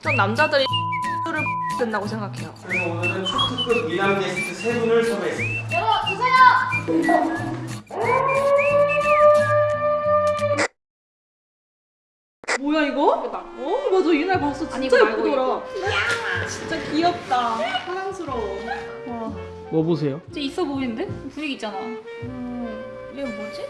전 남자들이 를 된다고 생각해요. 그래서 오늘은 초특급 미남 게스트 세 분을 섭외했습니다. 열어주세요! 뭐야 이거? 어 맞아 이날 봤어 진짜 아니, 예쁘더라. 진짜 귀엽다. 사랑스러워. 와. 뭐 보세요? 진짜 있어 보이는데? 분위기 있잖아. 음, 이게 뭐지?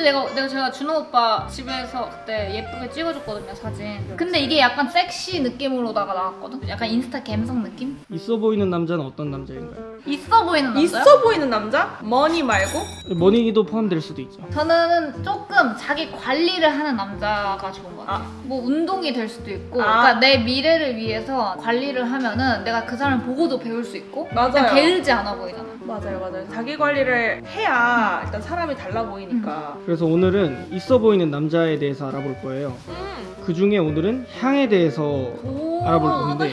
근데 내가 내가 제가 준호 오빠 집에서 그때 예쁘게 찍어줬거든요 사진. 근데 이게 약간 섹시 느낌으로다가 나왔거든. 약간 인스타 감성 느낌? 있어 보이는 남자는 어떤 남자인가요? 있어 보이는 남자요? 있어 보이는 남자? 머니 말고? 머니기도 포함될 수도 있죠. 저는 조금 자기 관리를 하는 남자가 좋은 것 같아요. 뭐 운동이 될 수도 있고, 아. 그러니까 내 미래를 위해서 관리를 하면은 내가 그 사람을 보고도 배울 수 있고, 맞아요. 그냥 게으르지 않아 보이잖아. 맞아요 맞아요. 자기 관리를 해야 일단 사람이 달라 보이니까. 그래서 오늘은 있어 보이는 남자에 대해서 알아볼 거예요. 음. 그 중에 오늘은 향에 대해서 오, 알아볼 나 건데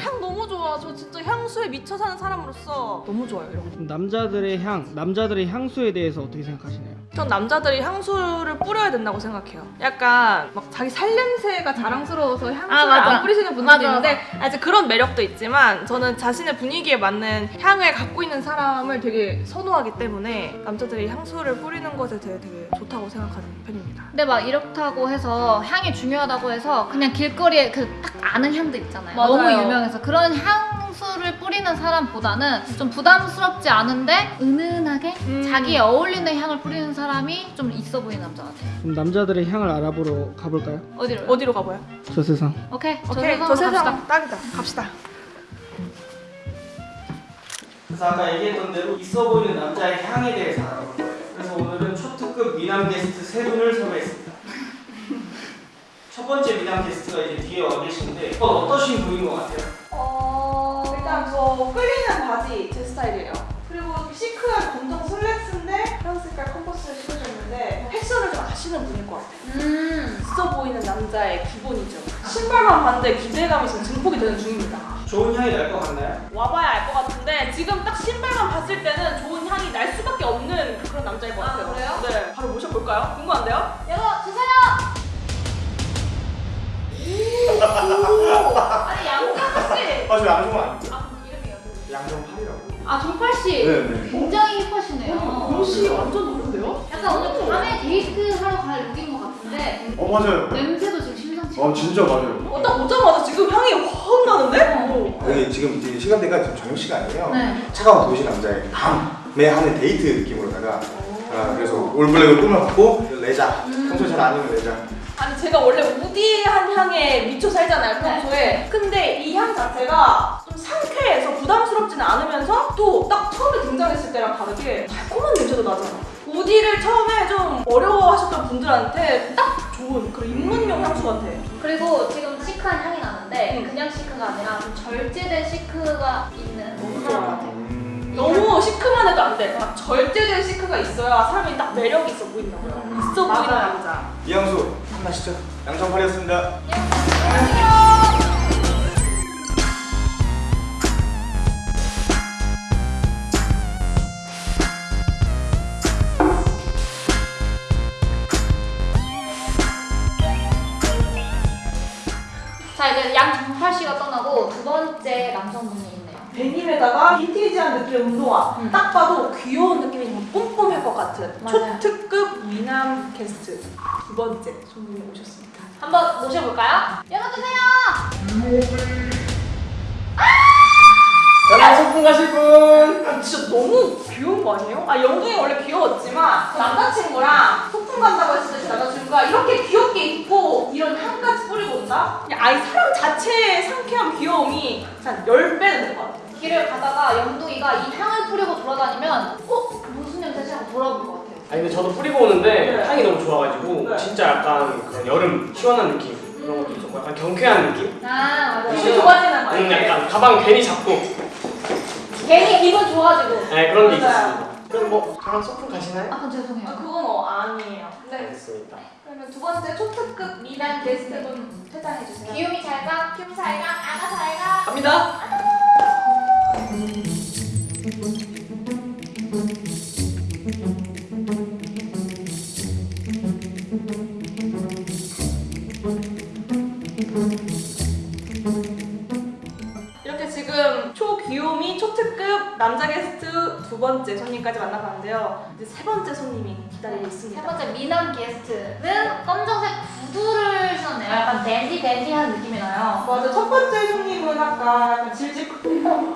향수에 미쳐 사는 사람으로서 너무 좋아요 이런 거. 남자들의 향, 남자들의 향수에 대해서 어떻게 생각하시나요? 전 남자들이 향수를 뿌려야 된다고 생각해요. 약간 막 자기 살냄새가 자랑스러워서 향수를 아. 안 뿌리시는 분들도 맞아, 있는데 아직 그런 매력도 있지만 저는 자신의 분위기에 맞는 향을 갖고 있는 사람을 되게 선호하기 때문에 남자들이 향수를 뿌리는 것에 대해 되게 좋다고 생각하는 편입니다. 근데 막 이렇다고 해서 향이 중요하다고 해서 그냥 길거리에 그 딱 아는 향들 있잖아요. 맞아요. 너무 유명해서 그런 향 수를 뿌리는 사람보다는 좀 부담스럽지 않은데 은은하게 음. 자기에 어울리는 향을 뿌리는 사람이 좀 있어 보이는 남자 같아요. 그럼 남자들의 향을 알아보러 가볼까요? 어디로? 어디로 가봐요? 저 세상. 오케이. 저 오케이, 세상으로 저 세상 갑시다. 딱이다. 갑시다. 그래서 아까 얘기했던 대로 있어 보이는 남자의 향에 대해서 알아볼 거예요. 그래서 오늘은 초특급 미남 게스트 세 분을 섭외했습니다. 첫 번째 미남 게스트가 이제 뒤에 와 계시는데 어, 어떠신 분인 것 같아요? 어... 일단 저 끌리는 바지 제 스타일이에요. 그리고 시크한 검정 슬랙스인데 파란 색깔 컨버스를 신으셨는데 패션을 좀 아시는 분일 것 같아요. 음. 있어 보이는 남자의 기본이죠. 신발만 봤는데 기대감이 지금 증폭이 되는 중입니다. 좋은 향이 날 것 같나요? 와봐야 알 것 같은데 지금 딱 신발만 봤을 때는 좋은 향이 날 수밖에 없는 그런 남자일 것 아, 같아요. 그래요? 네, 바로 모셔볼까요? 궁금한데요? 열어주세요! 아니 양정팔 씨. 아, 저 양정 아 양정팔이라고. 아 정팔 씨. 네네. 굉장히 힙하시네요. 옷이 완전 다른데요? 약간 오늘 밤에 데이트 하러 갈 룩인 것 같은데 어 맞아요. 냄새도 지금 심상치 어 진짜 맞아요. 어, 딱 오자마자 지금 향이 확 나는데? 여기 지금 이제 시간대가 지금 저녁 시간이에요. 네. 차가운 도시 남자의 밤에 하는 데이트 느낌으로다가 아, 그래서 all black을 꾸며갖고 레자 평소에 잘 안 입는 레자 아니 제가 원래 woody한 향에 미쳐 살잖아요 평소에 근데 이 향 자체가 좀 상쾌해서 부담스럽지는 않으면서 또 딱 처음에 등장했을 때랑 다르게 달콤한 냄새도 나잖아 우디를 처음에 좀 어려워하셨던 분들한테 딱 좋은 그런 입문용 향수 같아 그리고 지금 시크한 향이 나는데 응. 그냥 시크가 아니라 좀 절제된 시크가 있는 너무 좋아. 같아요. 음, 너무 시크만 해도 안돼딱 절제된 시크가 있어야 사람이 딱 매력이 있어 보인다고요 있어 보이는. 남자 이양수 한마시죠. 양정팔이었습니다. 자 씨가 떠나고 두 번째 남성분이 있네요. 데님에다가 빈티지한 느낌의 운동화 음. 딱 봐도 귀여운 느낌이 좀 뿜뿜할 것 같은 맞아요. 초특급 미남 게스트 두 번째 손님이 오셨습니다 한번 모셔볼까요? 열어주세요. 저랑 소풍 가실 분! 아, 진짜 너무 귀여운 거 아니에요? 아 영둥이 원래 귀여웠지만 남자친구랑 소풍 간다고 했을 때 남자친구가 이렇게 귀엽게 입고 이런 향까지 뿌리 그냥 아예 사람 자체의 상쾌한 귀여움이 한 10배는 될것 같아요 길을 가다가 영둥이가 이 향을 뿌리고 돌아다니면 어? 무슨 냄새지? 하고 돌아볼 것 같아요. 아니 근데 저도 뿌리고 오는데 네. 향이 너무 좋아가지고 네. 진짜 약간 그냥 여름 시원한 느낌 그런 것도 있었고 약간 경쾌한 느낌? 아 맞아요. 기분 좋아지는 거 음? 약간 가방 괜히 잡고 괜히 기분 좋아지고. 네, 그런 게. 있었습니다 그럼 뭐 저랑 소풍 가시나요? 아 죄송해요. 아, 그건 어, 아니에요 네 알겠습니다 그러면 두 번째 초특급 미남 게스트분 퇴장해주세요 귀요미 잘 가, 큐잘 가, 아가 잘 가. 갑니다 지금 초귀요미 초특급 남자 게스트 두 번째 손님까지 만나봤는데요. 이제 세 번째 손님이 기다리고 세 있습니다. 번째 미남 게스트는 검정색 구두를 신었네요. 약간 댄디 댄디한 느낌이 나요. 맞아, 첫 번째 손님은 아까 약간 질질 끌 바지,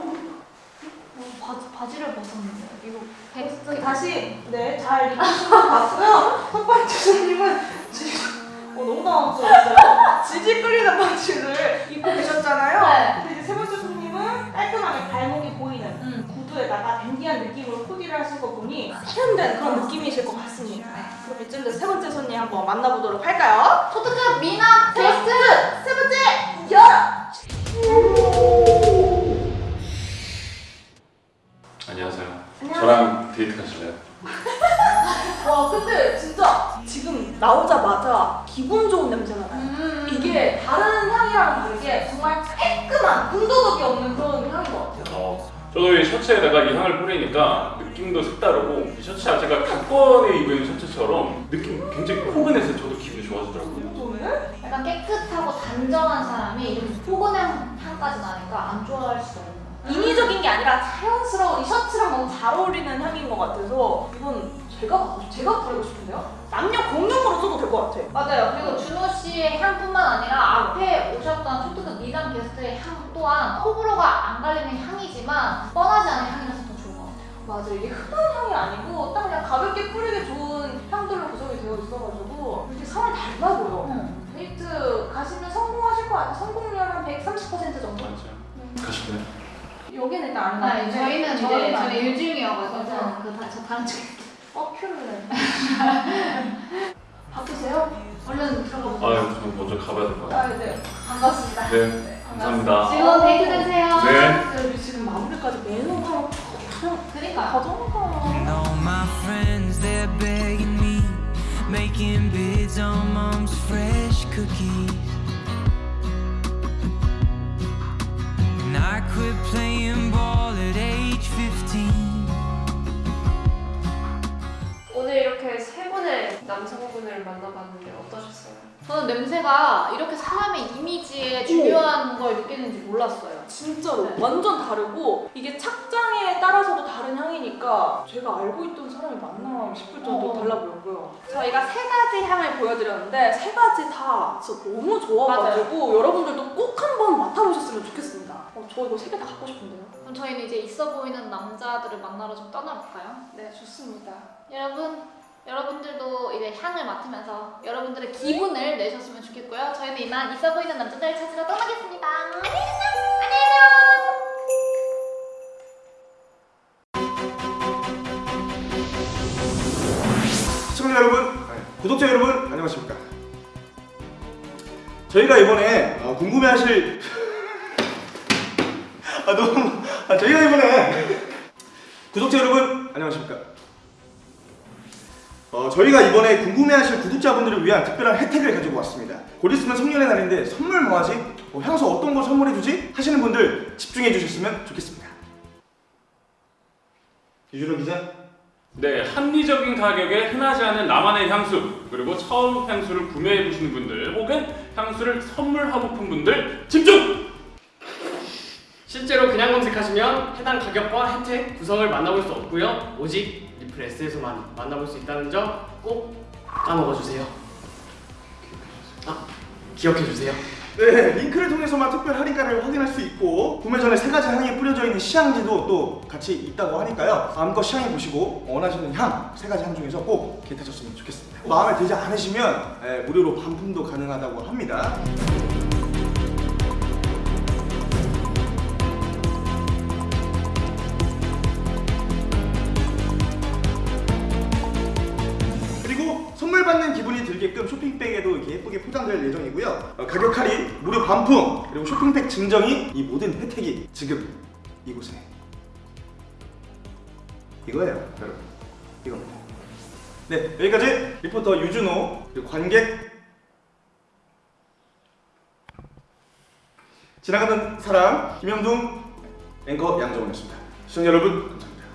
바지를 벗었는데 이거 베스트 다시 네, 잘 입으신 것 같고요. 첫 번째 손님은 질- 어, 너무 당황스러웠어요. 질질 끌리는 바지를 입고 계셨잖아요. 네. 근데 이제 세 번째 손님은 깔끔하게 발목이 보이는 음. 구두에다가 댄디한 하신 거 보니 세련된 그런 느낌이실 것 같습니다. 그럼 이쯤 돼서 세 번째 손님 한번 만나보도록 할까요? 초특급 미남 게스트 세 번째 열어! 안녕하세요. 안녕하세요. 저랑 데이트 가실래요? 와 근데 진짜 지금 나오자마자 기분 좋은 냄새가 나요. 음. 이게 다른 향이랑 다르게 정말 깔끔한 군더더기 없는 그런 향인 것 같아요. 어, 저도 이 셔츠에다가 이 향을 뿌리니까 느낌도 색다르고 이 셔츠 자체가 각번에 입은 셔츠처럼 느낌 굉장히 포근해서 저도 기분이 좋아지더라고요. 저는 약간 깨끗하고 단정한 사람이 이렇게 포근한 향까지 나니까 안 좋아할 수가 없는. 인위적인 게 아니라 자연스러운 이 셔츠랑 너무 잘 어울리는 향인 것 같아서 이건 제가 제가 부르고 싶은데요. 남녀 공용으로 써도 될 것 같아. 맞아요. 그리고 준호 씨의 향뿐만 아니라 앞에 오셨던 초특급 미남 게스트의 향 또한 호불호가 안 갈리는 향이지만 뻔하지 않은 향이라서. 맞아 이게 흔한 향이 아니고 딱 그냥 가볍게 뿌리기 좋은 향들로 구성이 되어 있어가지고 이렇게 사람이 닮아 보여. 음. 데이트 가시면 성공하실 것 같아요. 성공률 한 130% 정도. 맞아요. 가실래요? 여기는 일단 안 아니, 나는데 저희는 이제 저희는 저희 일중이어가지고 맞아. 그 다, 저 다른 쪽어 큐를 바쁘세요? 얼른 들어가 보세요. 아유, 저 먼저 가봐야 될 것 같아요. 아 네. 반갑습니다. 네, 감사합니다. 즐거운 데이트 되세요. 네. 우리 지금 마무리까지 매너 하고 그러니까. 가져가. And all my friends, they're begging me, making bids on mom's fresh cookies. And I quit playing ball at age 15. 오늘 이렇게 세 분의 남성분을 만나봤는데 어떠셨어요? 저는 냄새가 이렇게 사람의 이미지에 중요한 걸 느끼는지 몰랐어요. 진짜로 네. 완전 다르고 이게 착장에 따라서도 다른 향이니까 제가 알고 있던 사람이 맞나 싶을 정도로 어. 달라 보였고요. 저희가 세 가지 향을 보여드렸는데 세 가지 다 진짜 너무 좋아가지고 여러분들도 꼭 한번 맡아보셨으면 좋겠습니다. 어, 저 이거 세 개 다 갖고 싶은데요. 그럼 저희는 이제 있어 보이는 남자들을 만나러 좀 떠나볼까요? 네 좋습니다. 여러분, 여러분들도 이제 향을 맡으면서 여러분들의 기분을 내셨으면 좋겠고요. 저희는 이만 있어 보이는 남자들 찾으러 떠나겠습니다. 안녕! 안녕! 시청자 여러분, 구독자 여러분 안녕하십니까? 저희가 이번에 어, 궁금해하실 아 너무 아, 저희가 이번에 구독자 여러분 안녕하십니까? 어, 저희가 이번에 궁금해하실 구독자분들을 위한 특별한 혜택을 가지고 왔습니다. 곧 있으면 성년의 날인데 선물 뭐하지? 어, 향수 어떤 거 선물해주지? 하시는 분들 집중해 주셨으면 좋겠습니다. 유준호 기자. 네, 합리적인 가격에 흔하지 않은 나만의 향수 그리고 처음 향수를 구매해 보시는 분들 혹은 향수를 선물하고픈 분들 집중! 실제로 그냥 검색하시면 해당 가격과 혜택, 구성을 만나볼 수 없고요. 오직 리플 S에서만 만나볼 수 있다는 점 꼭 까먹어주세요. 아, 기억해주세요. 네, 링크를 통해서만 특별 할인가를 확인할 수 있고 구매 전에 세 가지 향이 뿌려져 있는 시향지도 또 같이 있다고 하니까요. 마음껏 시향해 보시고 원하시는 향 세 가지 향 중에서 꼭 개타셨으면 좋겠습니다. 마음에 들지 않으시면 예, 무료로 반품도 가능하다고 합니다. 그리고 선물 받는 기분이 들게끔 쇼핑백에도 이렇게 예쁘게 포장될 예정이고요. 어, 가격 할인, 무료 반품, 그리고 쇼핑백 증정이 이 모든 혜택이 지금 이곳에 이거예요, 여러분. 이겁니다. 네, 여기까지 리포터 유준호 그리고 관객 지나가는 사람 김영동 앵커 양정원이었습니다. 시청자 여러분 감사합니다.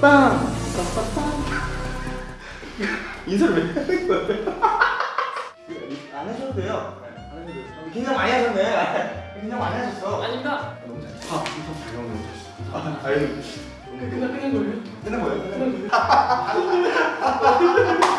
빵! 인사를 왜 하는 거예요? 안 돼요. 안 해줘도 돼요. 긴장 많이 하셨네. 긴장 많이 하셨어. 아닙니다. 너무 잘. 아, 인턴 잘 너무 잘했어. 아, 아유. 끝나 끝난 거예요? 끝난 거예요? 끝난 거예요?